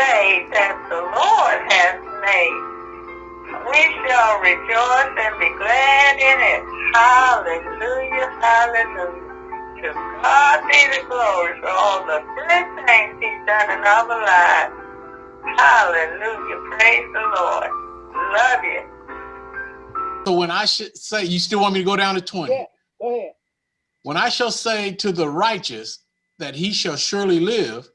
day that the Lord has made. We shall rejoice and be glad in it. Hallelujah, hallelujah. To God be the glory for all the good things he's done in our lives. Hallelujah, praise the Lord. Love you. So when I should say, you still want me to go down to 20? Yeah, go ahead. When I shall say to the righteous that he shall surely live,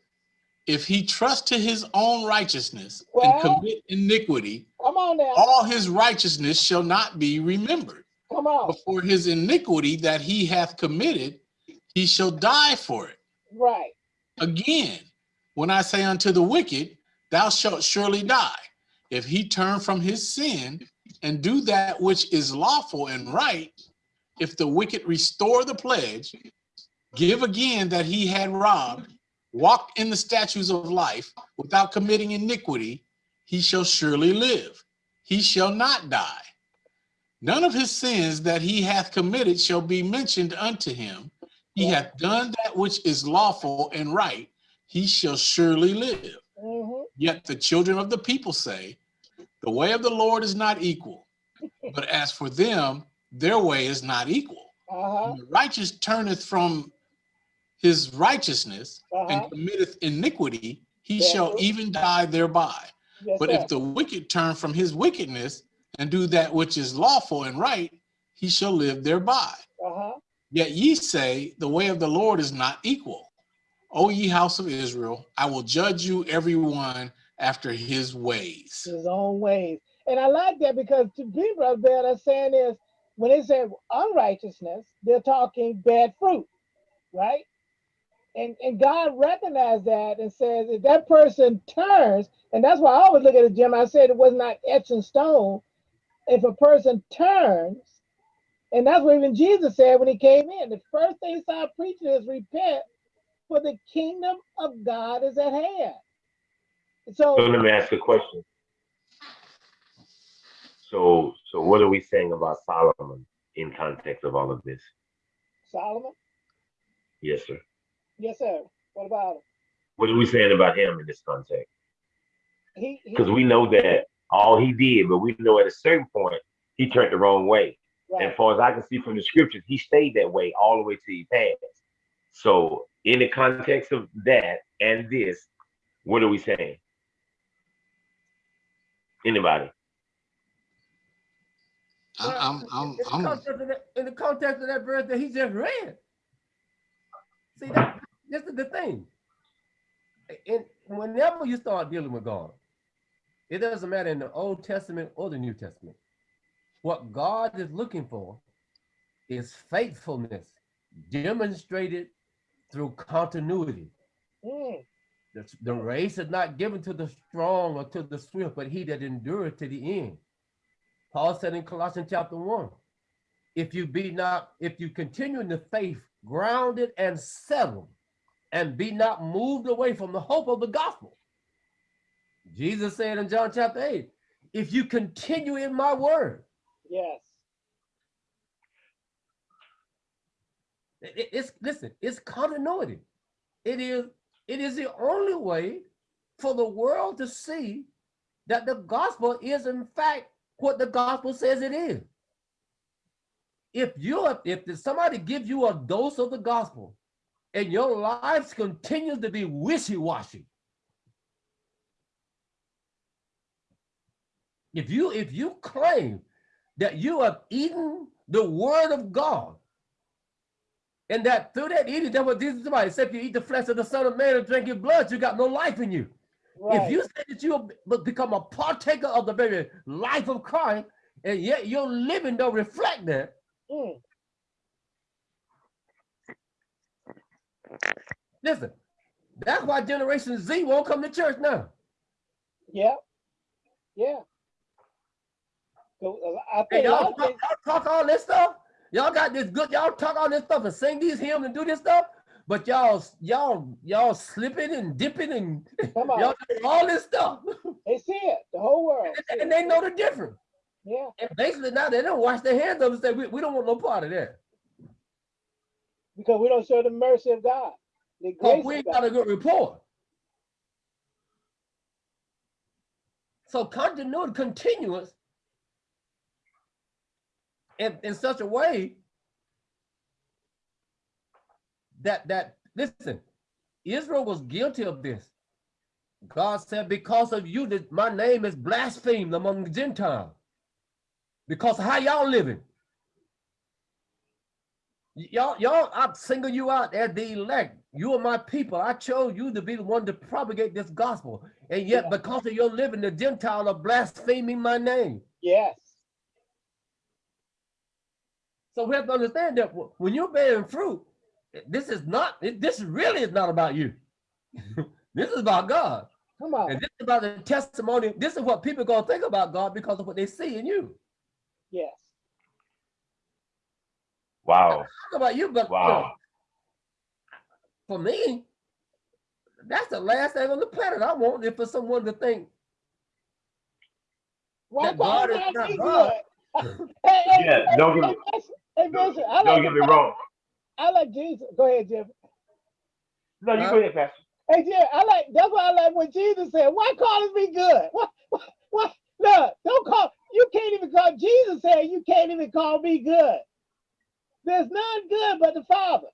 if he trust to his own righteousness Well- and commit iniquity, Come on now. all his righteousness shall not be remembered. Come on. But for his iniquity that he hath committed, he shall die for it. Right. Again, when I say unto the wicked, thou shalt surely die, if he turn from his sin and do that which is lawful and right, if the wicked restore the pledge, give again that he had robbed, walk in the statutes of life without committing iniquity, he shall surely live. He shall not die. None of his sins that he hath committed shall be mentioned unto him. He hath done that which is lawful and right. He shall surely live. hmm Yet the children of the people say, The way of the Lord is not equal. But as for them, their way is not equal. Uh-huh. The righteous turneth from his righteousness Uh-huh. and committeth iniquity, he shall even die thereby. Yes, But sir. if the wicked turn from his wickedness and do that which is lawful and right, he shall live thereby. Uh-huh. Yet ye say, The way of the Lord is not equal. O ye house of Israel, I will judge you every one after his ways. His own ways. And I like that because to be brother Bear, they're saying is when they say unrighteousness, they're talking bad fruit, right? And and God recognized that and says if that person turns, and that's why I always look at it, Jim. I said it was not etched in stone. If a person turns, and that's what even Jesus said when he came in. The first thing he started preaching is repent, for the kingdom of God is at hand. So So let me ask a question. So, so what are we saying about Solomon in context of all of this? Solomon, Yes, sir. Yes, sir. What about him? What are we saying about him in this context? He, he Because we know that all he did, but we know at a certain point he turned the wrong way. And right. as far as I can see from the scriptures, he stayed that way all the way till he passed. So, in the context of that and this, what are we saying? Anybody? I- I'm, I'm, in, the I'm, context of that, in the context of that verse that he just read. See, that, this is the thing. And whenever you start dealing with God, it doesn't matter in the Old Testament or the New Testament. What God is looking for is faithfulness demonstrated through continuity. Mm, The, the race is not given to the strong or to the swift, but he that endureth to the end. Paul said in Colossians chapter 1, if you be not, if you continue in the faith, grounded and settled, and be not moved away from the hope of the gospel. Jesus said in John chapter 8, if you continue in my word, yes. it- it- it's listen, it's continuity. It is, it is the only way for the world to see that the gospel is in fact what the gospel says it is. If you if somebody gives you a dose of the gospel and your lives continue to be wishy-washy, if you if you claim that you have eaten the word of God and that through that eating, that what Jesus somebody said, if you eat the flesh of the Son of Man and drink his blood, you got no life in you. Right. If you say that you become a partaker of the very life of Christ, and yet your living don't reflect that, Mm, listen, that's why Generation Z won't come to church now. yeah. Yeah. So, uh, I think y'all talk, things- talk all this stuff. Y'all got this good. Y'all talk all this stuff and sing these hymns and do this stuff. But y'all, y'all, y'all slipping and dipping and y'all doing all this stuff, they see it. The whole world. see and they know the difference. Yeah. And basically now they don't wash their hands up and say we, we don't want no part of that. Because we don't show the mercy of God. The grace we ain't got a good report. So continuity, continuous in, in such a way that that listen, Israel was guilty of this. God said, because of you, that my name is blasphemed among the Gentiles. Because how y'all living. Y'all, y'all, I'm singling you out as the elect. You are my people. I chose you to be the one to propagate this gospel. And yet, Yeah. because of your living, the Gentile are blaspheming my name. Yes. So we have to understand that when you're bearing fruit, this is not, this really is not about you. this is about God. Come on. And this is about the testimony. This is what people are gonna think about God because of what they see in you. Yes. Wow. Talk about you, but you know, Wow. for me, that's the last thing on the planet I want is for someone to think Why That God is not God. good? hey, hey, Yeah, hey, don't get hey, me- hey, Bishop, I Don't like, get me wrong. I like Jesus. Go ahead, Jim. No, you Huh? go ahead, Pastor. Hey, Jim, I like, that's why I like what Jesus said. Why call us be good? What, what, what? Look, don't call, you can't even call, Jesus said you can't even call me good. There's none good but the Father.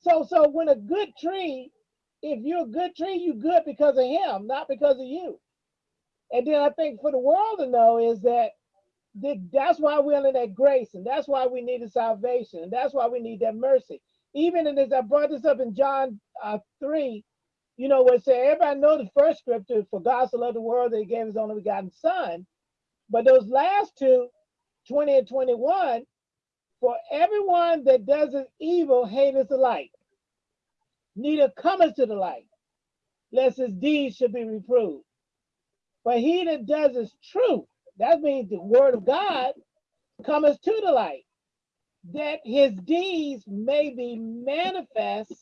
So, so when a good tree, if you're a good tree, you're good because of him, not because of you. And then I think for the world to know is that that's why we're in that grace, and that's why we need the salvation, and that's why we need that mercy. Even in this, I brought this up in John uh, 3, you know, where it said, everybody know the first scripture, for God so loved the world that he gave his only begotten son. But those last two, 20 and 21, for everyone that does evil hateth the light, neither cometh to the light, lest his deeds should be reproved. But he that does his truth, that means the word of God, cometh to the light, that his deeds may be manifest,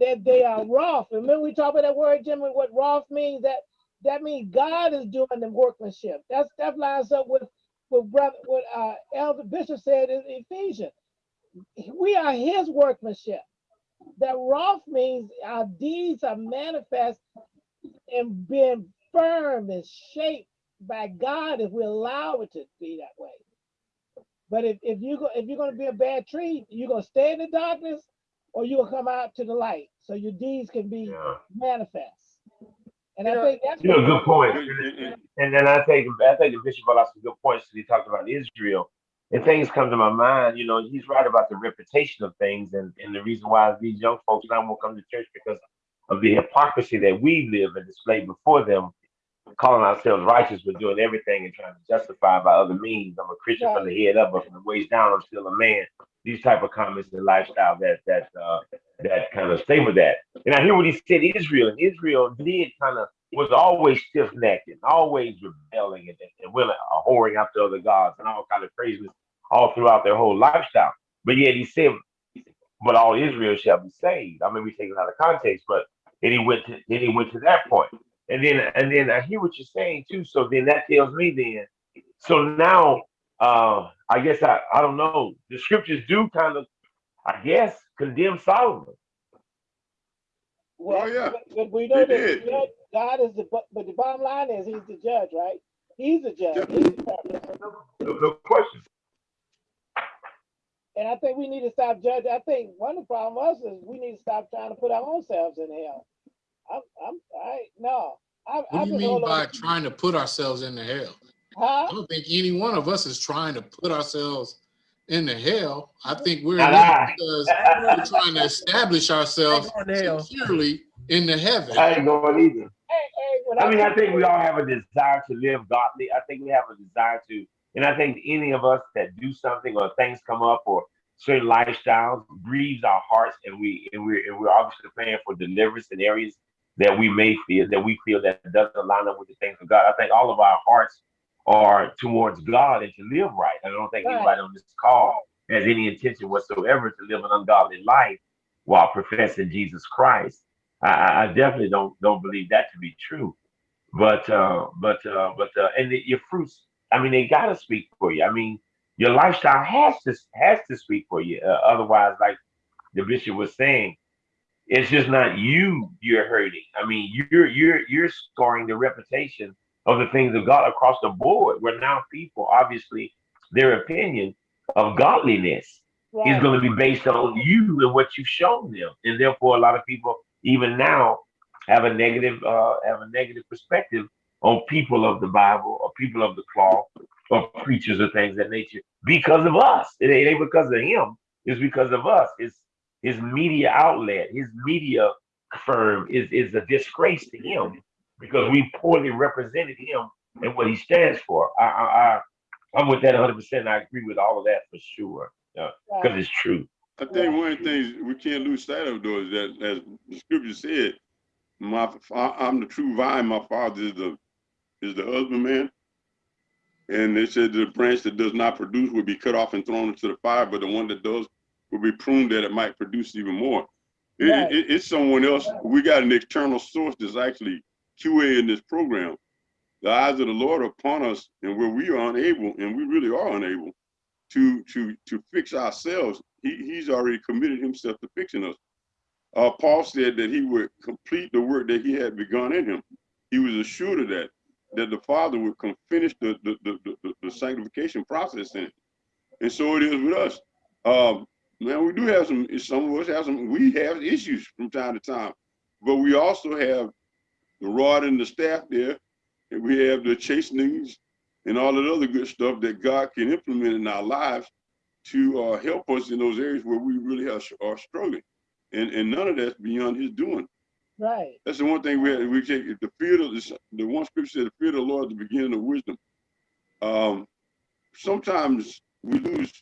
that they are wrath. Remember we talked about that word, Jimmy, what wrath means? That that means God is doing the workmanship. That's that lines up with with brother what uh Elder Bishop said in Ephesians. We are his workmanship. That wrath means our deeds are manifest and being firm and shaped by God if we allow it to be that way. But if, if you go if you're gonna be a bad tree, you're gonna stay in the darkness or you're gonna come out to the light so your deeds can be Yeah. manifest. And I Yeah. think that's You know, good point. And then I think I think the bishop brought out some good points. He talked about Israel, and things come to my mind. You know, he's right about the reputation of things, and, and the reason why these young folks now won't come to church because of the hypocrisy that we live and display before them, calling ourselves righteous but doing everything and trying to justify by other means. I'm a Christian from the head up, but from the waist down, I'm still a man. These type of comments and lifestyle that that uh, that kind of stay with that. And I hear what he said, Israel, and Israel did kind of was always stiff-necked and always rebelling and, and willing, uh, whoring after other gods and all kind of craziness all throughout their whole lifestyle. But yet he said, "But all Israel shall be saved." I mean, we take it out of context, but then he went to then he went to that point, and then and then I hear what you're saying too. So then that tells me then. So now, uh, I guess I I don't know. The scriptures do kind of, I guess, condemn Solomon. Well, Oh, yeah. but, but we know They that did. judge, God is the but, but the bottom line is he's the judge, right? He's the judge. Yeah. He's the judge. No, no question. And I think we need to stop judging. I think one of the problems is we need to stop trying to put our own selves in hell. I'm, I'm, I, no. I, What I do you mean by trying to put ourselves into hell? Huh? I don't think any one of us is trying to put ourselves into hell. I think we're in Not because we're trying to establish ourselves Ain't going to hell. securely in the heaven. I ain't going either. Hey, hey, when I mean, I think we all have a desire to live godly. I think we have a desire to, and I think any of us that do something or things come up or certain lifestyles grieves our hearts, and we and we're and we're obviously praying for deliverance in areas that we may feel that we feel that doesn't line up with the things of God. I think all of our hearts are towards God and to live right. I don't think Right. anybody on this call has any intention whatsoever to live an ungodly life while professing Jesus Christ. I- I, I definitely don't don't believe that to be true. But uh, but uh, but uh, and the, your fruits, I mean, they gotta speak for you. I mean, your lifestyle has to has to speak for you. Uh, otherwise, like the bishop was saying, It's just not you you're hurting. I mean, you're you're you're scoring the reputation of the things of God across the board. Where now people, obviously, their opinion of godliness is going to be based on you and what you've shown them, and therefore, a lot of people, even now, have a negative uh, have a negative perspective on people of the Bible or people of the cloth or preachers or things of that nature because of us. It ain't ain't because of him. It's because of us. His his media outlet, his media firm is is a disgrace to him because we poorly represented him and what he stands for. I I, I I'm with that 100. percent I agree with all of that for sure because right. it's true. I think one of the things we can't lose sight of though is that, as the scripture said, my I'm the true vine. My father is the is the husbandman. And they said the branch that does not produce will be cut off and thrown into the fire, but the one that does will be pruned that it might produce even more. It- Right. it- it's someone else. We got an external source that's actually QA in this program. The eyes of the Lord are upon us, and where we are unable, and we really are unable to to to fix ourselves, he, he's already committed himself to fixing us. Uh, Paul said that he would complete the work that he had begun in him. He was assured of that, that the Father would come finish the the, the, the, the sanctification process in it. And so it is with us. Um, we do have some, some of us have some, we have issues from time to time, but we also have the rod and the staff there, and we have the chastenings and all that other good stuff that God can implement in our lives to uh, help us in those areas where we really are, are struggling. And, and none of that's beyond his doing. Right. That's the one thing we we take the fear of the, the one scripture said the fear of the Lord is the beginning of wisdom. Um, sometimes we lose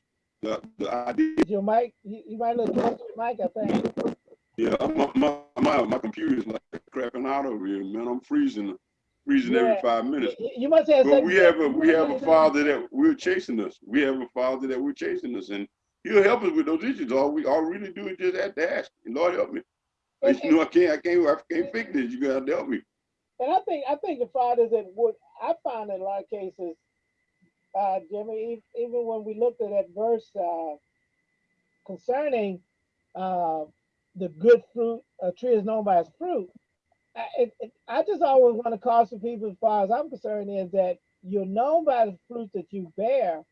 the, the idea. Your mic, you, you might look close to your mic, I think. Yeah, my, my, my, my computer is like crapping out over here, man. I'm freezing, freezing every five minutes. You must have. But we have a, we have a father that we're chasing us. We have a father that we're chasing us and he'll help us with those issues. All we, all we really do is just have to ask, Lord, help me. And- You know, I can't, I can't, I can't fix this. You gotta help me. And I think I think the fathers that would I found in a lot of cases, uh, Jimmy, even when we looked at that verse uh, concerning uh, the good fruit, a tree is known by its fruit. I, it, I just always want to caution people, as far as I'm concerned, is that you're known by the fruit that you bear.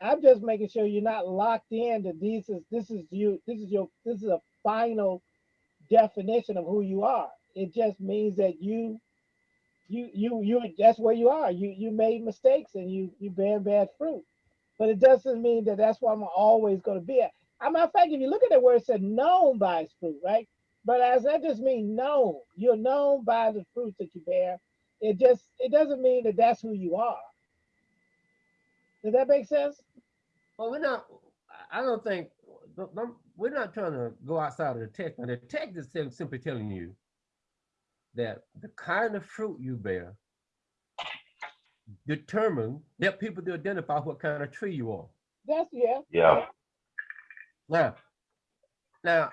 I'm just making sure you're not locked in that this is this is you, this is your this is a final definition of who you are. It just means that you you you you that's where you are. You you made mistakes and you you bear bad fruit. But it doesn't mean that that's what I'm always going to be. As a matter of fact, if you look at that word, it said known by its fruit, right? But as that just means known, you're known by the fruit that you bear. It just it doesn't mean that that's who you are. Does that make sense? Well, we're not, I don't think, don't- don't- we're not trying to go outside of the text. Now, the text is simply telling you that the kind of fruit you bear determine, help people to identify what kind of tree you are. That's yeah. Yeah. Now, now,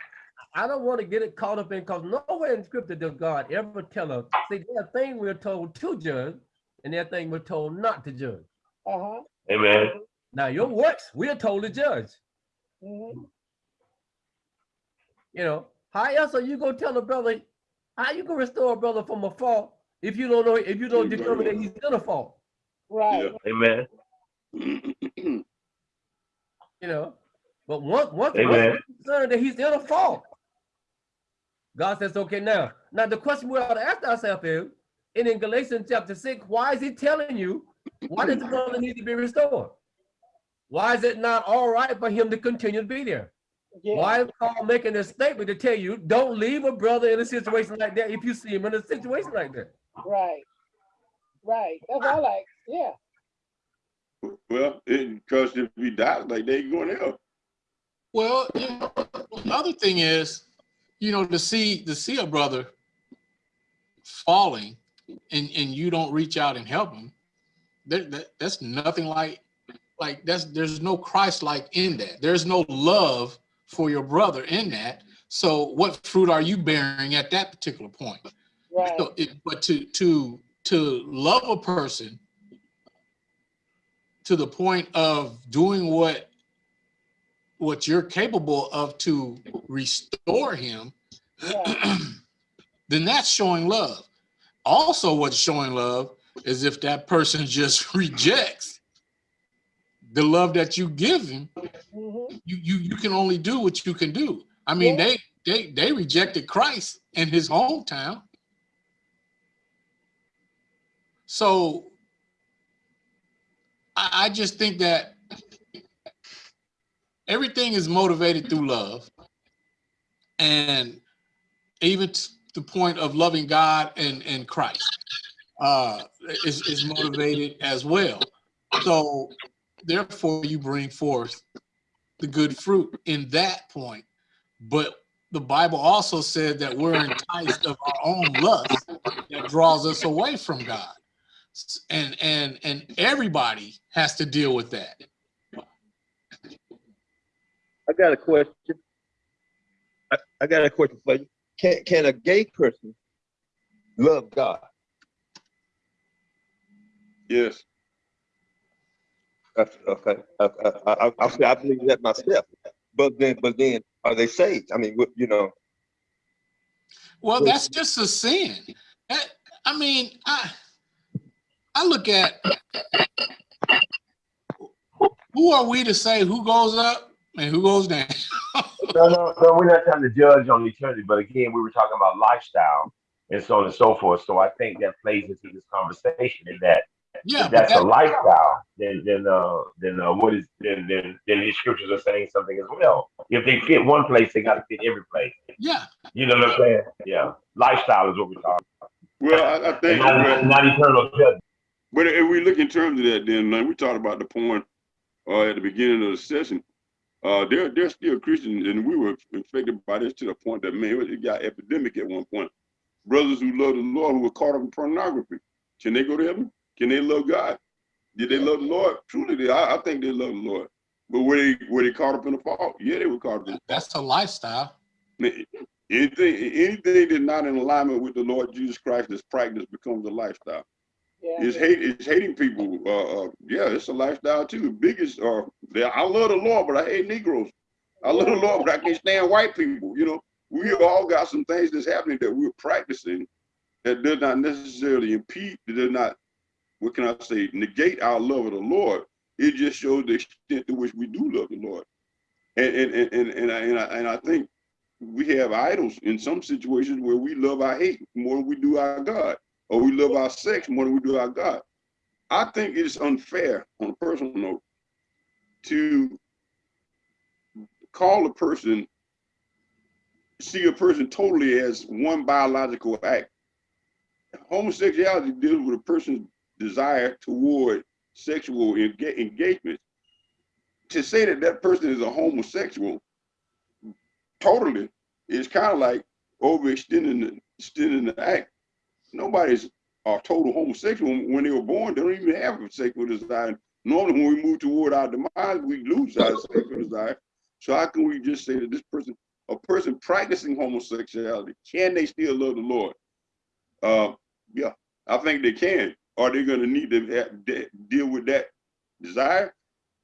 I don't want to get it caught up in, because nowhere in scripture does God ever tell us, see, there are things we're told to judge, and there are things we're told not to judge. Uh-huh. Amen. Now, your works, we are told to judge. hmm You know, how else are you gonna tell a brother, how you gonna restore a brother from a fault if you don't know, if you don't Right, determine that he's gonna fall? Right. Amen. you know? But once, once, once Amen. concerned that he's in a fault, God says, okay, now, now the question we ought to ask ourselves is, and in Galatians chapter six, why is he telling you, why does the brother need to be restored? Why is it not all right for him to continue to be there? Yeah. Why is Paul making a statement to tell you, don't leave a brother in a situation like that if you see him in a situation like that? Right. Right. That's all like, yeah. Well, it, cause if he dies like they he going to hell. Well, you know, the other thing is, you know, to see to see a brother falling and and you don't reach out and help him, that, that that's nothing like like that's there's no Christ like in that. There's no love for your brother in that. So what fruit are you bearing at that particular point? Right. So it, but to to to love a person to the point of doing what what you're capable of to restore him, Yeah. then that's showing love. Also, what's showing love is if that person just rejects the love that you give him, Mhm. you you you can only do what you can do. I mean, Yeah. they they they rejected Christ in his hometown. So I, I just think that everything is motivated through love. And even to the point of loving God and, and Christ uh, is, is motivated as well. So therefore you bring forth the good fruit in that point. But the Bible also said that we're enticed of our own lust that draws us away from God. And and and everybody has to deal with that. I got a question. I, I got a question for you. Can can a gay person love God? Yes. That's- Okay, I, I, I, I, I believe that myself. But then, but then, are they saved? I mean, you know, Well, that's just a sin. That- I mean, I I look at who are we to say who goes up and who goes down? No, no, no, we're not trying to judge on eternity, but again, we were talking about lifestyle and so on and so forth. So I think that plays into this conversation in that Yeah, if but that's a lifestyle, then then uh then uh what is then then then these scriptures are saying something as well. If they fit one place, they gotta fit every place. yeah, You know what I'm saying? Yeah. Lifestyle is what we're talking Well, I, I think, Not, well, not eternal judgment. but if we look in terms of that, then like we talked about the point uh, at the beginning of the session. Uh, they're they're still Christians, and we were infected by this to the point that man, it got epidemic at one point. Brothers who love the Lord who were caught up in pornography, can they go to heaven? Can they love God? Did they love the Lord? Truly, they, I, I think they love the Lord. But were they were they caught up in the fault? Yeah, they were caught up in the that's a lifestyle. Anything, anything that's not in alignment with the Lord Jesus Christ that's practice becomes a lifestyle. Yeah. It's hate, it's hating people. Uh, uh, yeah, it's a lifestyle too. The biggest, uh, I love the Lord, but I hate Negroes. I love the Lord, but I can't stand white people. You know, we all got some things that's happening that we're practicing that does not necessarily impede, that does not, what can I say, negate our love of the Lord. It just shows the extent to which we do love the Lord. And and and and and I, and I, and I think we have idols in some situations where we love our hate more than we do our God, or we love our sex more than we do our God. I think it's unfair on a personal note to call a person, see a person totally as one biological act. Homosexuality deals with a person's desire toward sexual enga- engagement. To say that that person is a homosexual totally is kind of like overextending the, extending the act. Nobody's a total homosexual when they were born. They don't even have a sexual desire. Normally, when we move toward our demise, we lose our sexual desire. So how can we just say that this person, a person practicing homosexuality, can they still love the Lord? Uh, yeah, I think they can. Are they going to need to have, de- deal with that desire?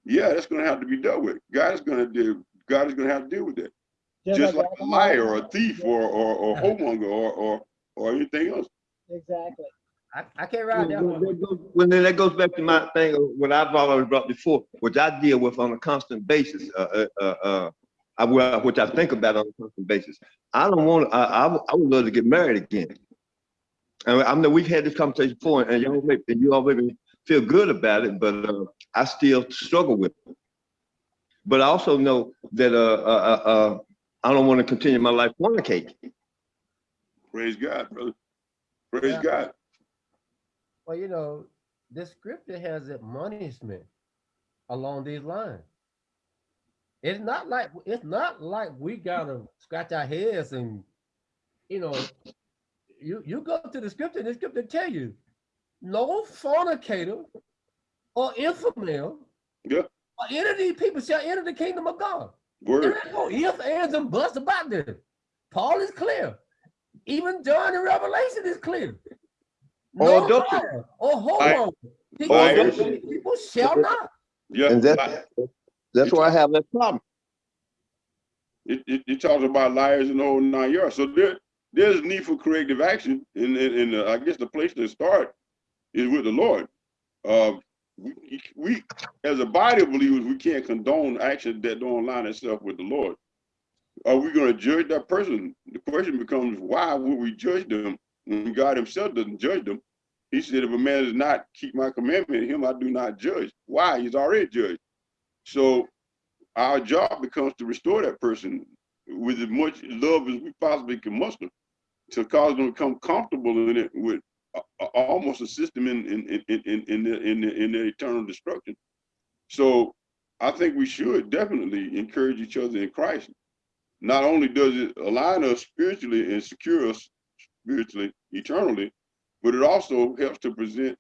Yeah, that's going to have to be dealt with. God is going to deal. God is going to have to deal with that just like a liar or a thief or or, or whoremonger or, or or anything else. Exactly. I, I can't ride that Well, one. that goes- well, then that goes back to my thing, what I've already brought before, which I deal with on a constant basis, uh, uh, uh, uh, I, which I think about on a constant basis. I don't want, I, I, would- I would love to get married again. And I know we've had this conversation before, and y'all, and you already feel good about it, but, uh, I still struggle with it. But I also know that, uh, uh, uh, uh, I don't want to continue my life fornicating. Praise God, brother. Praise Yeah. God. Well, you know, the scripture has admonishment along these lines. It's not like it's not like we gotta scratch our heads and you know, you you go to the scripture and the scripture tell you no fornicator or infidel Yeah. or any of these people shall enter the kingdom of God. Word. There ain't no ifs, ands, and buts about this. Paul is clear. Even John in Revelation is clear. Or No adultery. liar or I- homo. Oh, I People, people shall not. Yeah. And I- that's, that's why I have that problem. It, it, it talks about liars and the whole nine yards. So there, there's a need for corrective action. And, and, and uh, I guess the place to start is with the Lord. Uh, we, we, as a body of believers, we can't condone action that don't align itself with the Lord. Are we going to judge that person? The question becomes, why would we judge them when God himself doesn't judge them? He said, if a man does not keep my commandment, him I do not judge. Why? He's already judged. So our job becomes to restore that person with as much love as we possibly can muster to cause them to become comfortable in it with almost a system in in in in in the, in, the, in their eternal destruction. So I think we should definitely encourage each other in Christ. Not only does it align us spiritually and secure us spiritually eternally, but it also helps to present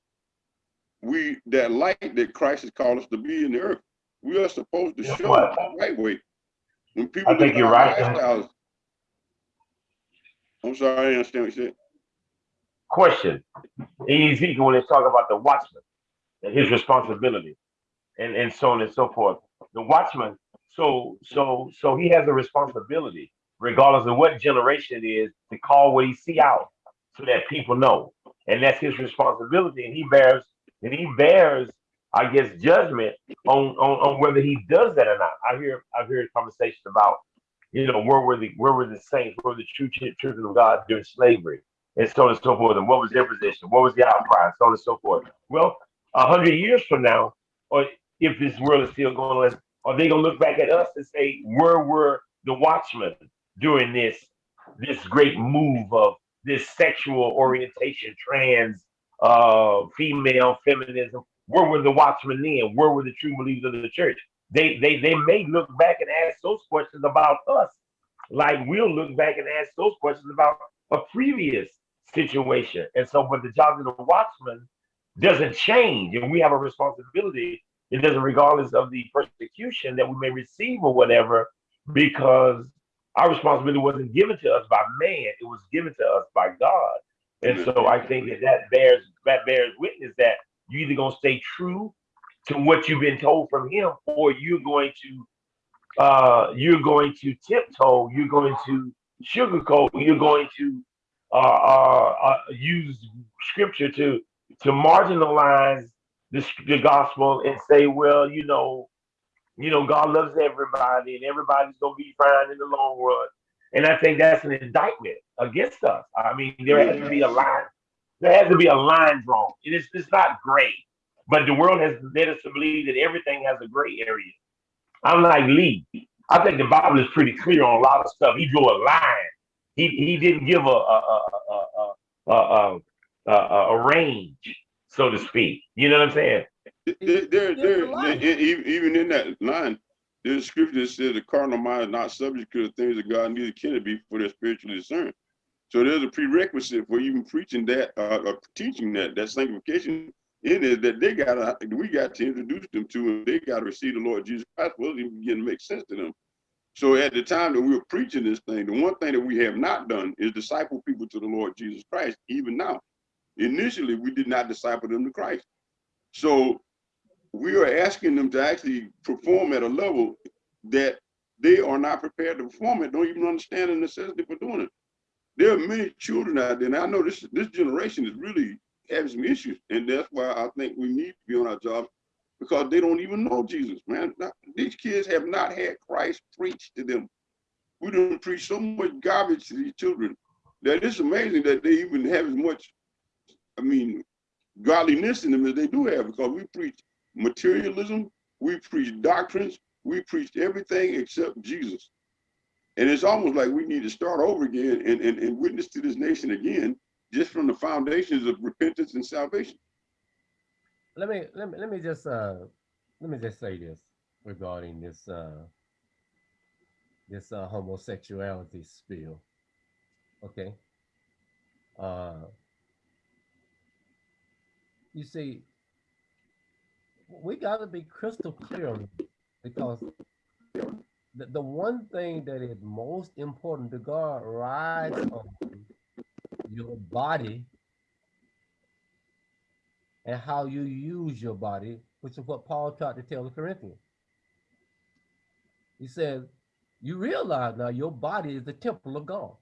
we that light that Christ has called us to be in the earth. We are supposed to Guess show what? the right way. When people I think you're right. lifestyles- I'm sorry, I didn't understand what you said. Question. In Ezekiel, when they talk about the watchman and his responsibility and, and so on and so forth, the watchman, so so so he has a responsibility, regardless of what generation it is, to call what he see out so that people know. And that's his responsibility. And he bears and he bears, I guess, judgment on, on, on whether he does that or not. I hear I've heard conversations about, you know, where were the where were the saints, where were the true children of God during slavery, and so on and so forth, and what was their position, what was the outcry, and so on and so forth. Well, a hundred years from now, or if this world is still going on, are they gonna look back at us and say, where were the watchmen during this this great move of this sexual orientation, trans, uh, female feminism? Where were the watchmen then? Where were the true believers of the church? They they they may look back and ask those questions about us, like we'll look back and ask those questions about a previous situation. And so, but the job of the watchman doesn't change, and we have a responsibility. It doesn't, regardless of the persecution that we may receive or whatever, because our responsibility wasn't given to us by man; it was given to us by God. And so, I think that that bears that bears witness that you're either gonna stay true to what you've been told from Him, or you're going to uh, you're going to tiptoe, you're going to sugarcoat, you're going to uh, uh, uh, use scripture to to marginalize the, the gospel and say, well, you know, you know, God loves everybody and everybody's gonna be fine in the long run. And I think that's an indictment against us. I mean, there has to be a line. There has to be a line drawn. It is it's not gray, but the world has led us to believe that everything has a gray area. I'm like Lee. I think the Bible is pretty clear on a lot of stuff. He drew a line. He he didn't give a a a a a, a, a, a, a range, so to speak. You know what I'm saying? There, there, there, a line. even in that line, there's a scripture that says the carnal mind is not subject to the things of God, neither can it be for their spiritual spiritually discerned. So there's a prerequisite for even preaching that, uh, or teaching that, that sanctification in it that they gotta, we got to introduce them to, and they gotta receive the Lord Jesus Christ for it to even begin to make sense to them. So at the time that we were preaching this thing, the one thing that we have not done is disciple people to the Lord Jesus Christ, even now. Initially, we did not disciple them to Christ. So we are asking them to actually perform at a level that they are not prepared to perform at, don't even understand the necessity for doing it. There are many children out there, and I know this this generation is really having some issues, and that's why I think we need to be on our jobs because they don't even know Jesus, man. Not- these kids have not had Christ preached to them. We don't preach so much garbage to these children that it's amazing that they even have as much, I mean, godliness in them as they do have because we preach materialism, we preach doctrines, we preach everything except Jesus. And it's almost like we need to start over again and, and, and witness to this nation again, just from the foundations of repentance and salvation. let me let me let me just uh let me just say this regarding this uh this uh homosexuality spill. Okay. Uh you see we gotta be crystal clear on because the, the one thing that is most important to God rides on your body and how you use your body, which is what Paul tried to tell the Corinthians. He says, you realize now your body is the temple of God.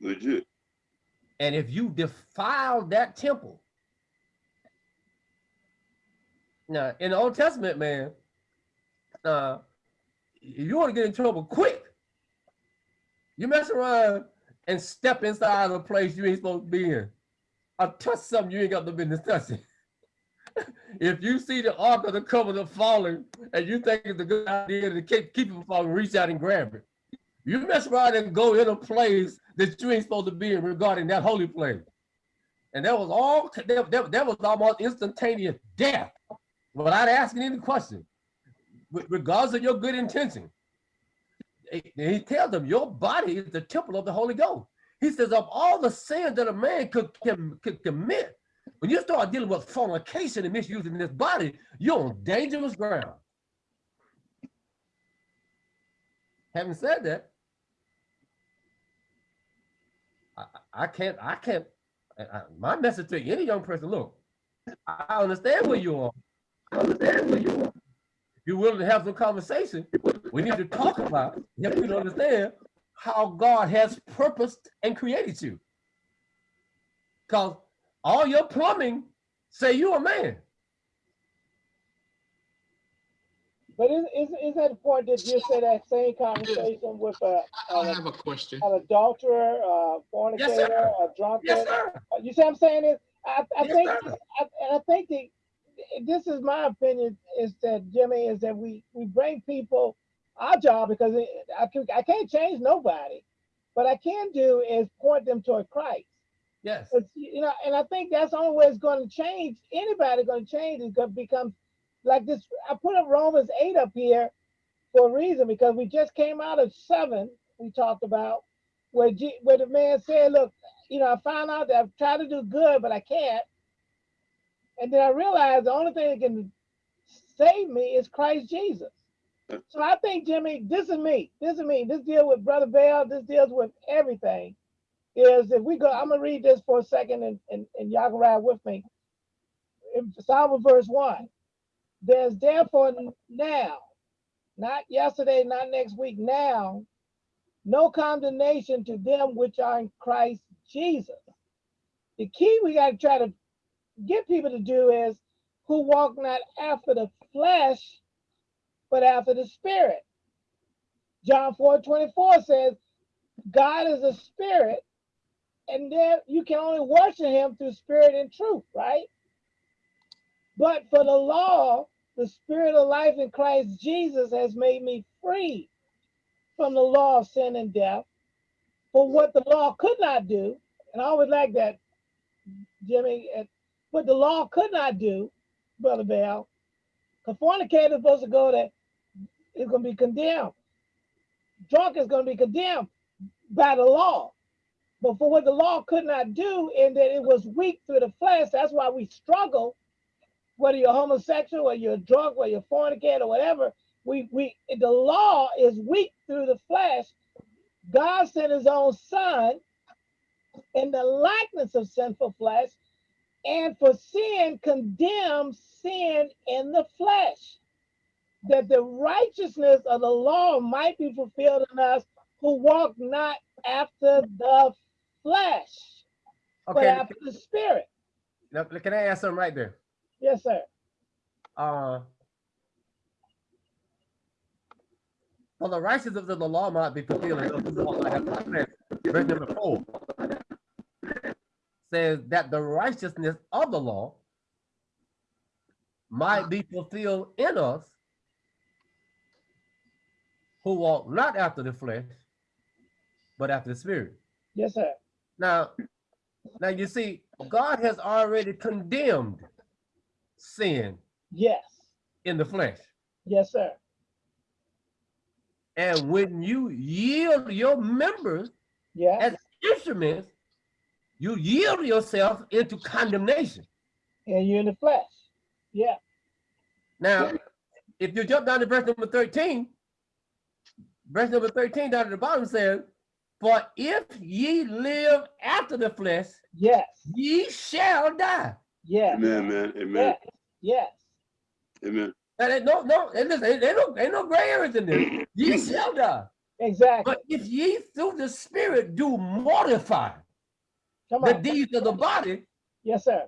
Legit. And if you defile that temple, now in the Old Testament, man, uh, you want to get in trouble quick. You mess around and step inside a place you ain't supposed to be in. I touch something you ain't got no business touching. if you see the Ark of the Covenant falling and you think it's a good idea to keep, keep it from falling, reach out and grab it. You mess around and go in a place that you ain't supposed to be in regarding that holy place. And that was all, that, that, that was almost instantaneous death without asking any question, regardless of your good intention. He- He tells them, your body is the temple of the Holy Ghost. He says, of all the sins that a man could, can, could commit, when you start dealing with fornication and misusing this body, you're on dangerous ground. Having said that, I, I- can't, I can't, I- my message to any young person, look, I understand where you are. I understand where you are. If you're willing to have some conversation, we need to talk about, help you to understand how God has purposed and created you. Because all your plumbing say you're a man. But is, is, is that the point that you said that same conversation with a, I an, have a question. an adulterer, a fornicator, a drunkard? Yes, sir. Uh, You see what I'm saying is, I, I Yes, think, sir. I, and I think the, this is my opinion, is that Jimmy, is that we, we bring people, our job, because it, I can, I can't change nobody. What I can do is point them toward Christ. Yes. You know, and I think that's the only way it's going to change. Anybody going to change is going to become like this. I put up Romans 8 up here for a reason because we just came out of seven we talked about where, G, where the man said, look, you know, I found out that I've tried to do good, but I can't. And then I realized the only thing that can save me is Christ Jesus. So I think, Jimmy, this is me. This is me. This deal with Brother Bell. This deals with everything is if we go, I'm gonna read this for a second and, and, and y'all can ride with me. In Psalm verse one, there's therefore now, not yesterday, not next week, now, no condemnation to them which are in Christ Jesus. The key we gotta try to get people to do is who walk not after the flesh, but after the spirit. John 4 24 says, God is a spirit, and then you can only worship him through spirit and truth, right? But for the law, the spirit of life in Christ Jesus has made me free from the law of sin and death. For what the law could not do, and I always like that, Jimmy, and what the law could not do, Brother Bell, because fornicator is supposed to go that is going to be condemned. Drunk is going to be condemned by the law. But for what the law could not do, in that it was weak through the flesh, that's why we struggle. Whether you're homosexual, or you're drunk, or you're fornicator, or whatever, we we the law is weak through the flesh. God sent His own Son in the likeness of sinful flesh, and for sin condemned sin in the flesh, that the righteousness of the law might be fulfilled in us who walk not after the flesh, but after the spirit. Now, can I ask something right there? Yes, sir. Uh, for the righteousness of the law might be fulfilled. in those who walk not after. Verse number four says that the righteousness of the law might be fulfilled in us who walk not after the flesh, but after the spirit. Yes, sir. Now, now you see, God has already condemned sin Yes. in the flesh. Yes, sir. And when you yield your members Yeah. as instruments, you yield yourself into condemnation. And you're in the flesh. Yeah. Now, if you jump down to verse number 13, verse number 13 down at the bottom says, For if ye live after the flesh, Yes. ye shall die. Yes. Amen, man. Amen. Yes. Yes. Amen. And ain't no, no, and listen, ain't, ain't no, ain't no gray areas in there. Ye shall die. Exactly. But if ye through the spirit do mortify Come the on. deeds of the body, Yes, sir.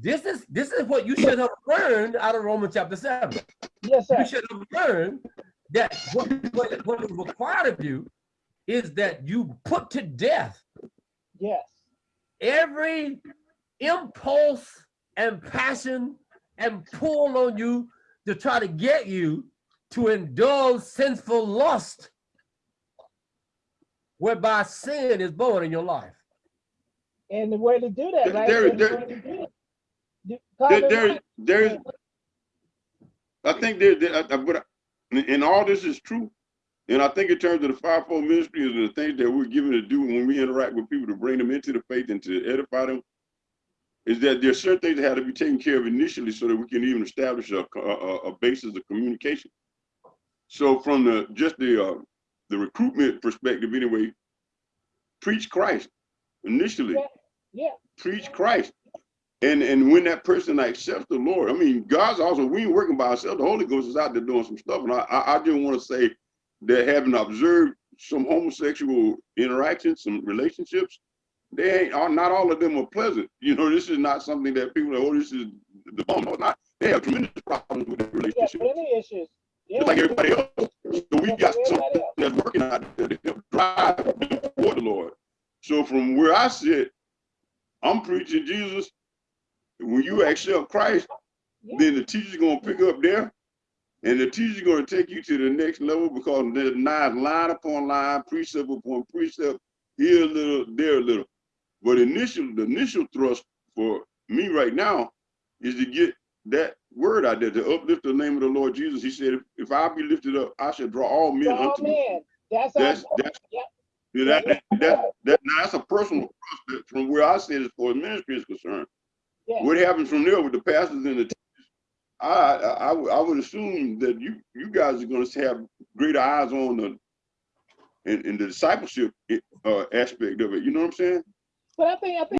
this is this is what you should have learned out of Romans chapter 7. Yes, sir. You should have learned that what, what, what is required of you is that you put to death Yes. every impulse and passion and pull on you to try to get you to indulge sinful lust whereby sin is born in your life. And the way to do that, right? there- there- do There, there, there's, I think there, there, I- I- but, I- and and all this is true. And I think in terms of the fivefold ministry and the things that we're given to do when we interact with people to bring them into the faith and to edify them, is that there's certain things that have to be taken care of initially so that we can even establish a, a, a basis of communication. So from the, just the, uh, the recruitment perspective anyway, preach Christ initially. Yeah. Preach Christ. And and when that person accepts the Lord, I mean, God's also we ain't working by ourselves. The Holy Ghost is out there doing some stuff. And I I, I just want to say that having observed some homosexual interactions, some relationships, they ain't are not all of them are pleasant. You know, this is not something that people are, oh, this is the bomb. No, it's not. They have tremendous problems with their Yeah, relationships. plenty issues. Yeah. Just like everybody else. So we got something else. that's working out there to help drive toward the Lord. So from where I sit, I'm preaching Jesus. When you accept Christ, Yeah. then the teacher's gonna pick up there, and the teacher's gonna take you to the next level because there's not line upon line, precept upon precept, here a little, there a little. But initial, the initial thrust for me right now is to get that word out there to uplift the name of the Lord Jesus. He said, if, if I be lifted up, I shall draw all men Oh, unto me. man. That's That's that's yeah, that, that, that, that now that's a personal prospect from where I sit as far as ministry is concerned. Yeah. What happens from there with the pastors and the teachers, I, I, I would- I would assume that you, you guys are gonna have greater eyes on the, in, in the discipleship, uh, aspect of it, you know what I'm saying? But I think, I think